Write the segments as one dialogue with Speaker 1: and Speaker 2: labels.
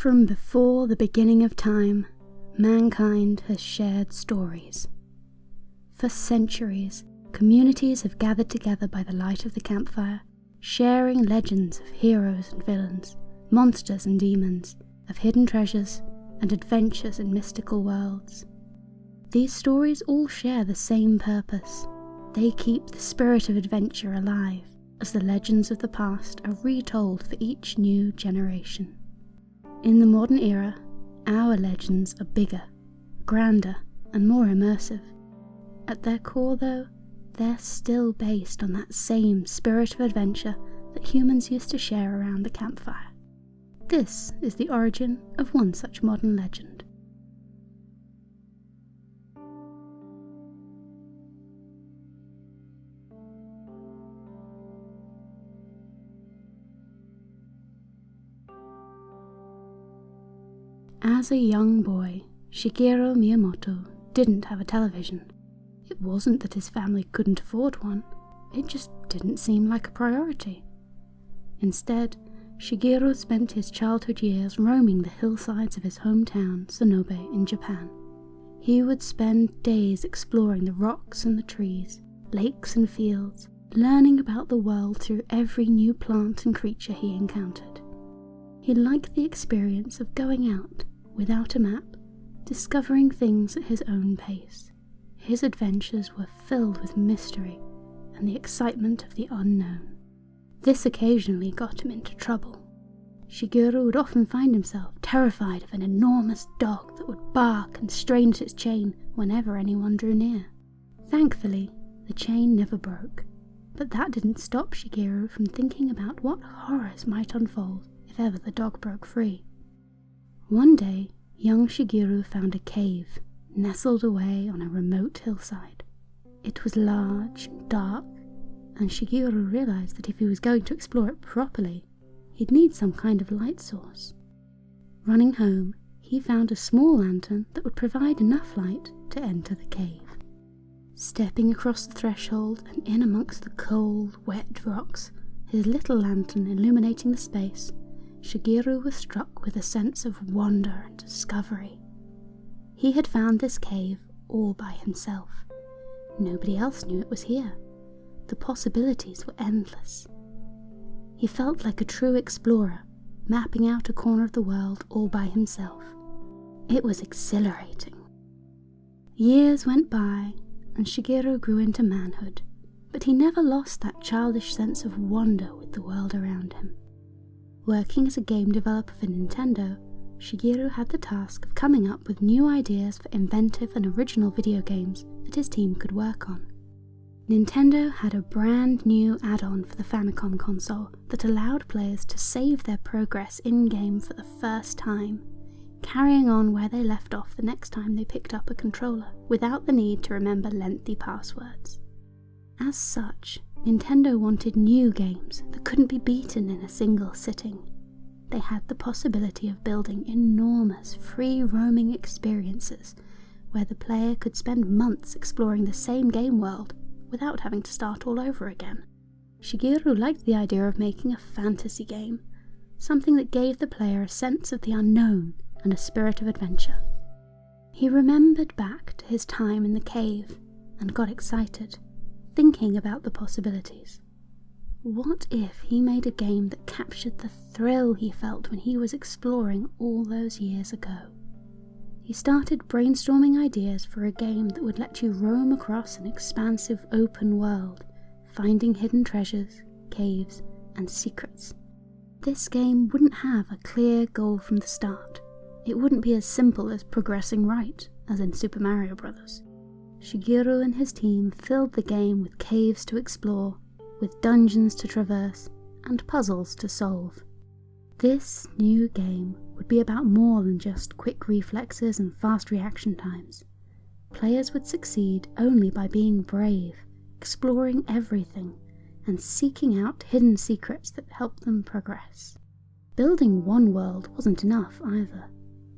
Speaker 1: From before the beginning of time, mankind has shared stories. For centuries, communities have gathered together by the light of the campfire, sharing legends of heroes and villains, monsters and demons, of hidden treasures, and adventures in mystical worlds. These stories all share the same purpose. They keep the spirit of adventure alive as the legends of the past are retold for each new generation. In the modern era, our legends are bigger, grander, and more immersive. At their core, though, they're still based on that same spirit of adventure that humans used to share around the campfire. This is the origin of one such modern legend. As a young boy, Shigeru Miyamoto didn't have a television. It wasn't that his family couldn't afford one, it just didn't seem like a priority. Instead, Shigeru spent his childhood years roaming the hillsides of his hometown, Sonobe, in Japan. He would spend days exploring the rocks and the trees, lakes and fields, learning about the world through every new plant and creature he encountered. He liked the experience of going out, without a map, discovering things at his own pace. His adventures were filled with mystery and the excitement of the unknown. This occasionally got him into trouble. Shigeru would often find himself terrified of an enormous dog that would bark and strain at its chain whenever anyone drew near. Thankfully, the chain never broke, but that didn't stop Shigeru from thinking about what horrors might unfold if ever the dog broke free. One day, young Shigeru found a cave nestled away on a remote hillside. It was large and dark and Shigeru realized that if he was going to explore it properly, he'd need some kind of light source. Running home, he found a small lantern that would provide enough light to enter the cave. Stepping across the threshold and in amongst the cold, wet rocks, his little lantern illuminating the space, Shigeru was struck with a sense of wonder and discovery. He had found this cave all by himself. Nobody else knew it was here. The possibilities were endless. He felt like a true explorer, mapping out a corner of the world all by himself. It was exhilarating. Years went by, and Shigeru grew into manhood, but he never lost that childish sense of wonder with the world around him. Working as a game developer for Nintendo, Shigeru had the task of coming up with new ideas for inventive and original video games that his team could work on. Nintendo had a brand new add-on for the Famicom console that allowed players to save their progress in-game for the first time, carrying on where they left off the next time they picked up a controller, without the need to remember lengthy passwords. As such, Nintendo wanted new games couldn't be beaten in a single sitting. They had the possibility of building enormous free roaming experiences where the player could spend months exploring the same game world without having to start all over again. Shigeru liked the idea of making a fantasy game, something that gave the player a sense of the unknown and a spirit of adventure. He remembered back to his time in the cave and got excited, thinking about the possibilities. What if he made a game that captured the thrill he felt when he was exploring all those years ago? He started brainstorming ideas for a game that would let you roam across an expansive open world, finding hidden treasures, caves, and secrets. This game wouldn't have a clear goal from the start. It wouldn't be as simple as progressing right, as in Super Mario Bros. Shigeru and his team filled the game with caves to explore, with dungeons to traverse, and puzzles to solve. This new game would be about more than just quick reflexes and fast reaction times. Players would succeed only by being brave, exploring everything, and seeking out hidden secrets that help them progress. Building one world wasn't enough either.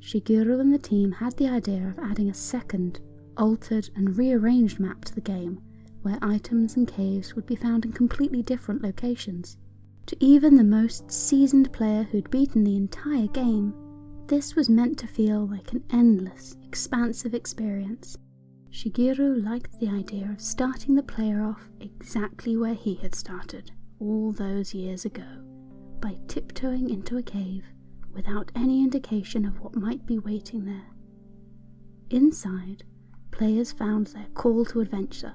Speaker 1: Shigeru and the team had the idea of adding a second, altered and rearranged map to the game, where items and caves would be found in completely different locations. To even the most seasoned player who'd beaten the entire game, this was meant to feel like an endless, expansive experience. Shigeru liked the idea of starting the player off exactly where he had started all those years ago, by tiptoeing into a cave without any indication of what might be waiting there. Inside, players found their call to adventure,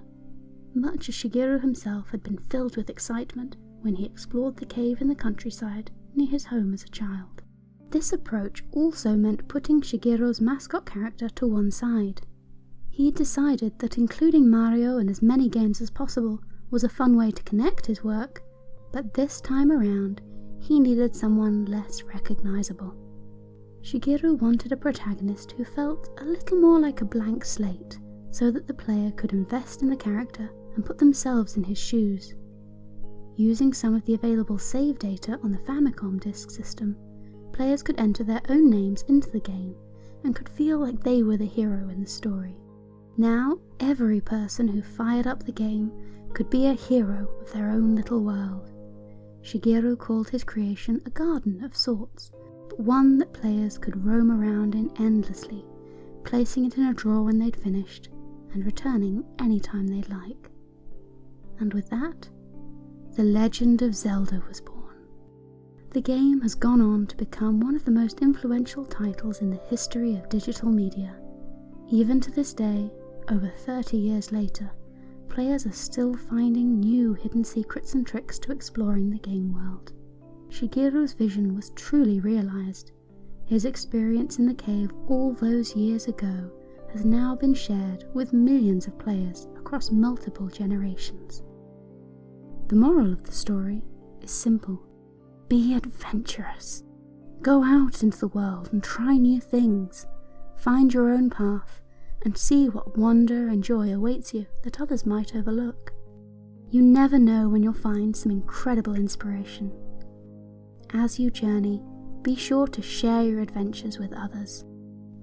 Speaker 1: much as Shigeru himself had been filled with excitement when he explored the cave in the countryside near his home as a child. This approach also meant putting Shigeru's mascot character to one side. He decided that including Mario in as many games as possible was a fun way to connect his work, but this time around he needed someone less recognizable. Shigeru wanted a protagonist who felt a little more like a blank slate, so that the player could invest in the character and put themselves in his shoes. Using some of the available save data on the Famicom disk system, players could enter their own names into the game and could feel like they were the hero in the story. Now, every person who fired up the game could be a hero of their own little world. Shigeru called his creation a garden of sorts, but one that players could roam around in endlessly, placing it in a drawer when they'd finished, and returning any time they'd like. And with that, The Legend of Zelda was born. The game has gone on to become one of the most influential titles in the history of digital media. Even to this day, over 30 years later, players are still finding new hidden secrets and tricks to exploring the game world. Shigeru's vision was truly realized. His experience in the cave all those years ago has now been shared with millions of players across multiple generations. The moral of the story is simple be adventurous. Go out into the world and try new things. Find your own path and see what wonder and joy awaits you that others might overlook. You never know when you'll find some incredible inspiration. As you journey, be sure to share your adventures with others.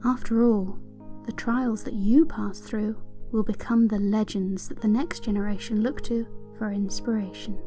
Speaker 1: After all, the trials that you pass through will become the legends that the next generation look to for inspiration.